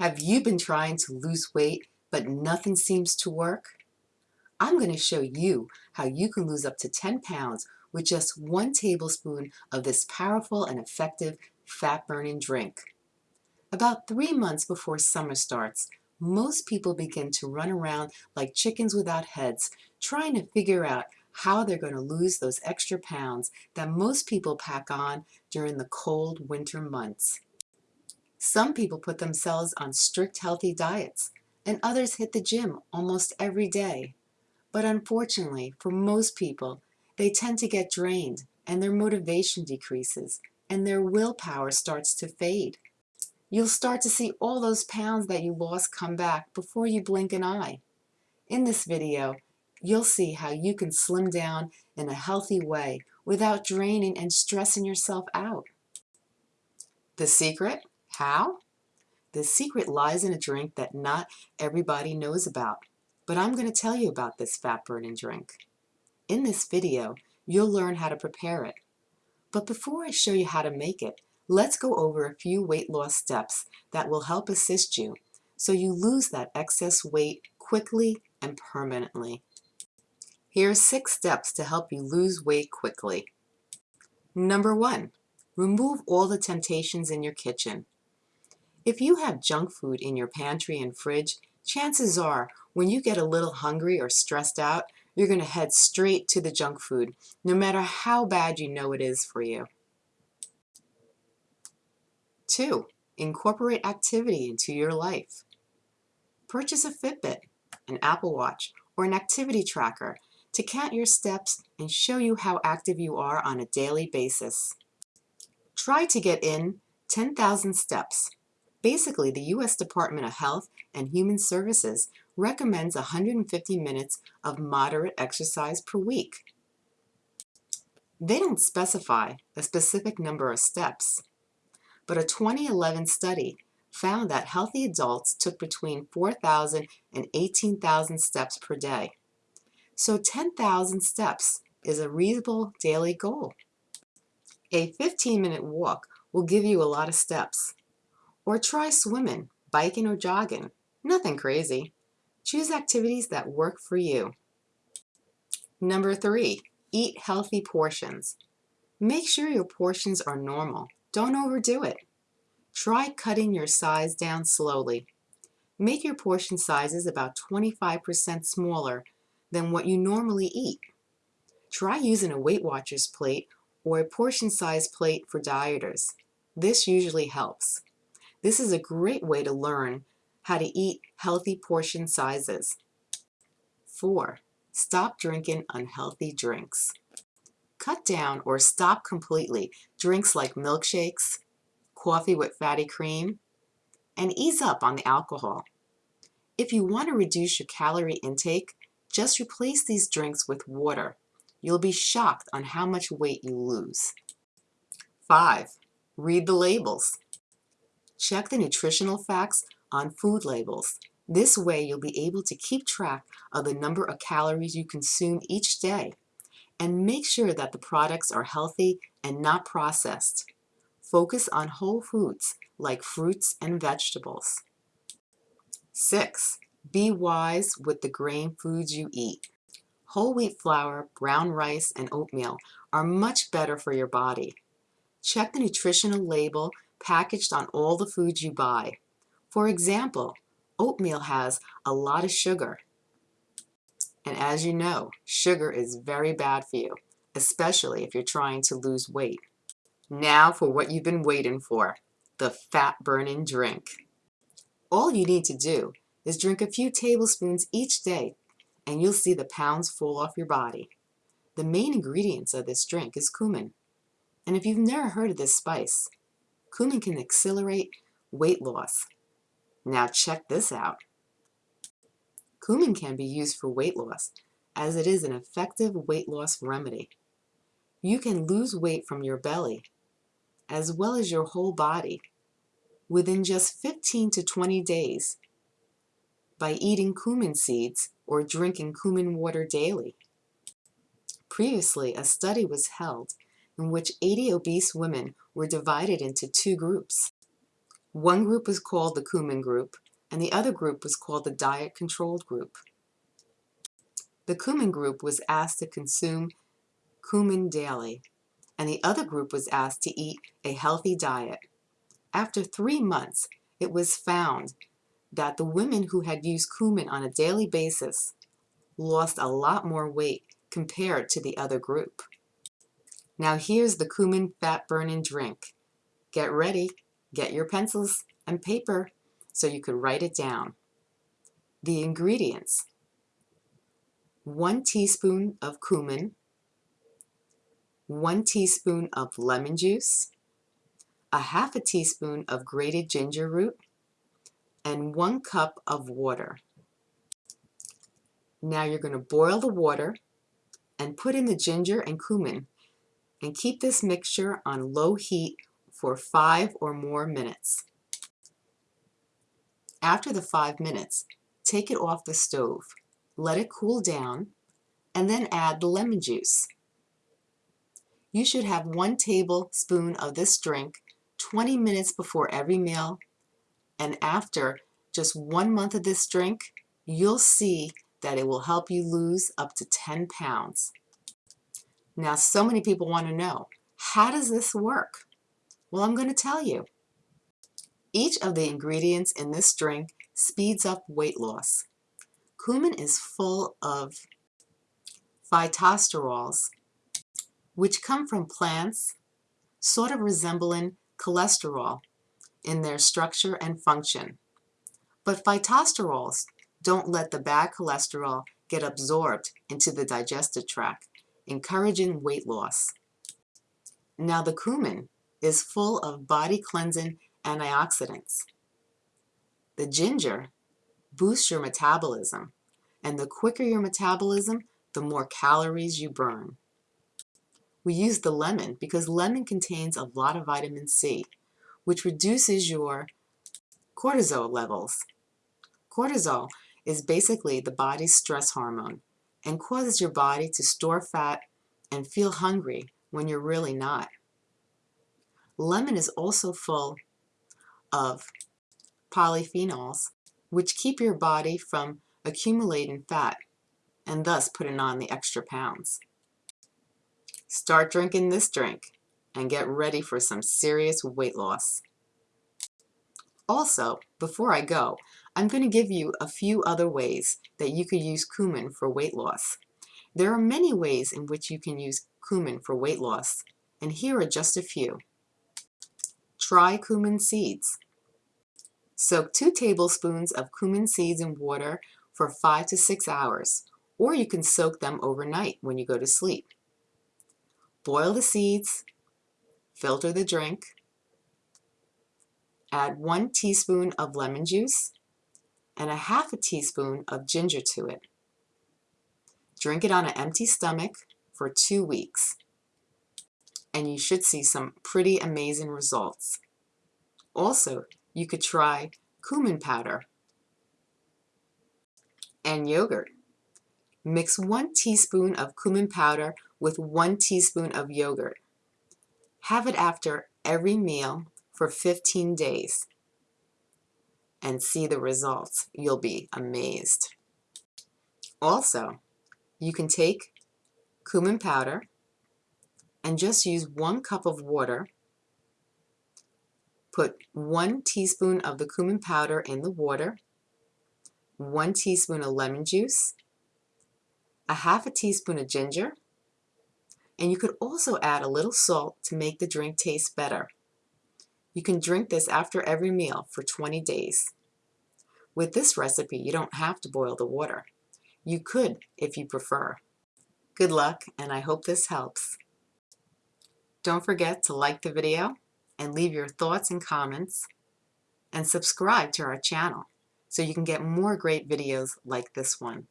Have you been trying to lose weight but nothing seems to work? I'm going to show you how you can lose up to 10 pounds with just one tablespoon of this powerful and effective fat burning drink. About three months before summer starts, most people begin to run around like chickens without heads trying to figure out how they're going to lose those extra pounds that most people pack on during the cold winter months. Some people put themselves on strict healthy diets, and others hit the gym almost every day. But unfortunately, for most people, they tend to get drained and their motivation decreases and their willpower starts to fade. You'll start to see all those pounds that you lost come back before you blink an eye. In this video, you'll see how you can slim down in a healthy way without draining and stressing yourself out. The secret? How? The secret lies in a drink that not everybody knows about, but I'm going to tell you about this fat burning drink. In this video, you'll learn how to prepare it. But before I show you how to make it, let's go over a few weight loss steps that will help assist you so you lose that excess weight quickly and permanently. Here are six steps to help you lose weight quickly. Number one, remove all the temptations in your kitchen. If you have junk food in your pantry and fridge, chances are when you get a little hungry or stressed out, you're going to head straight to the junk food, no matter how bad you know it is for you. Two, incorporate activity into your life. Purchase a Fitbit, an Apple Watch, or an activity tracker to count your steps and show you how active you are on a daily basis. Try to get in 10,000 steps Basically, the U.S. Department of Health and Human Services recommends 150 minutes of moderate exercise per week. They don't specify a specific number of steps, but a 2011 study found that healthy adults took between 4,000 and 18,000 steps per day. So 10,000 steps is a reasonable daily goal. A 15-minute walk will give you a lot of steps, or try swimming, biking, or jogging. Nothing crazy. Choose activities that work for you. Number three, eat healthy portions. Make sure your portions are normal. Don't overdo it. Try cutting your size down slowly. Make your portion sizes about 25% smaller than what you normally eat. Try using a Weight Watchers plate or a portion size plate for dieters. This usually helps. This is a great way to learn how to eat healthy portion sizes. 4. Stop drinking unhealthy drinks. Cut down or stop completely drinks like milkshakes, coffee with fatty cream, and ease up on the alcohol. If you want to reduce your calorie intake, just replace these drinks with water. You'll be shocked on how much weight you lose. 5. Read the labels. Check the nutritional facts on food labels. This way you'll be able to keep track of the number of calories you consume each day and make sure that the products are healthy and not processed. Focus on whole foods like fruits and vegetables. 6. Be wise with the grain foods you eat. Whole wheat flour, brown rice, and oatmeal are much better for your body. Check the nutritional label packaged on all the foods you buy. For example, oatmeal has a lot of sugar. And as you know, sugar is very bad for you, especially if you're trying to lose weight. Now for what you've been waiting for, the fat-burning drink. All you need to do is drink a few tablespoons each day and you'll see the pounds fall off your body. The main ingredients of this drink is cumin. And if you've never heard of this spice, Cumin can accelerate weight loss. Now check this out. Cumin can be used for weight loss as it is an effective weight loss remedy. You can lose weight from your belly as well as your whole body within just 15 to 20 days by eating cumin seeds or drinking cumin water daily. Previously, a study was held in which 80 obese women were divided into two groups. One group was called the cumin group, and the other group was called the diet controlled group. The cumin group was asked to consume cumin daily, and the other group was asked to eat a healthy diet. After three months, it was found that the women who had used cumin on a daily basis lost a lot more weight compared to the other group. Now here's the cumin fat burning drink. Get ready, get your pencils and paper so you could write it down. The ingredients. One teaspoon of cumin, one teaspoon of lemon juice, a half a teaspoon of grated ginger root, and one cup of water. Now you're going to boil the water and put in the ginger and cumin and keep this mixture on low heat for five or more minutes. After the five minutes, take it off the stove, let it cool down, and then add the lemon juice. You should have one tablespoon of this drink 20 minutes before every meal and after just one month of this drink, you'll see that it will help you lose up to 10 pounds. Now, so many people want to know, how does this work? Well, I'm going to tell you. Each of the ingredients in this drink speeds up weight loss. Cumin is full of phytosterols, which come from plants, sort of resembling cholesterol in their structure and function. But phytosterols don't let the bad cholesterol get absorbed into the digestive tract, encouraging weight loss. Now the cumin is full of body cleansing antioxidants. The ginger boosts your metabolism, and the quicker your metabolism, the more calories you burn. We use the lemon because lemon contains a lot of vitamin C, which reduces your cortisol levels. Cortisol is basically the body's stress hormone and causes your body to store fat and feel hungry when you're really not. Lemon is also full of polyphenols, which keep your body from accumulating fat and thus putting on the extra pounds. Start drinking this drink and get ready for some serious weight loss. Also, before I go, I'm going to give you a few other ways that you could use cumin for weight loss. There are many ways in which you can use cumin for weight loss, and here are just a few. Try cumin seeds. Soak two tablespoons of cumin seeds in water for five to six hours, or you can soak them overnight when you go to sleep. Boil the seeds, filter the drink, add one teaspoon of lemon juice and a half a teaspoon of ginger to it. Drink it on an empty stomach for two weeks and you should see some pretty amazing results. Also, you could try cumin powder and yogurt. Mix one teaspoon of cumin powder with one teaspoon of yogurt. Have it after every meal for 15 days and see the results. You'll be amazed. Also, you can take cumin powder and just use one cup of water. Put one teaspoon of the cumin powder in the water, one teaspoon of lemon juice, a half a teaspoon of ginger, and you could also add a little salt to make the drink taste better. You can drink this after every meal for 20 days. With this recipe, you don't have to boil the water. You could if you prefer. Good luck, and I hope this helps. Don't forget to like the video and leave your thoughts and comments, and subscribe to our channel so you can get more great videos like this one.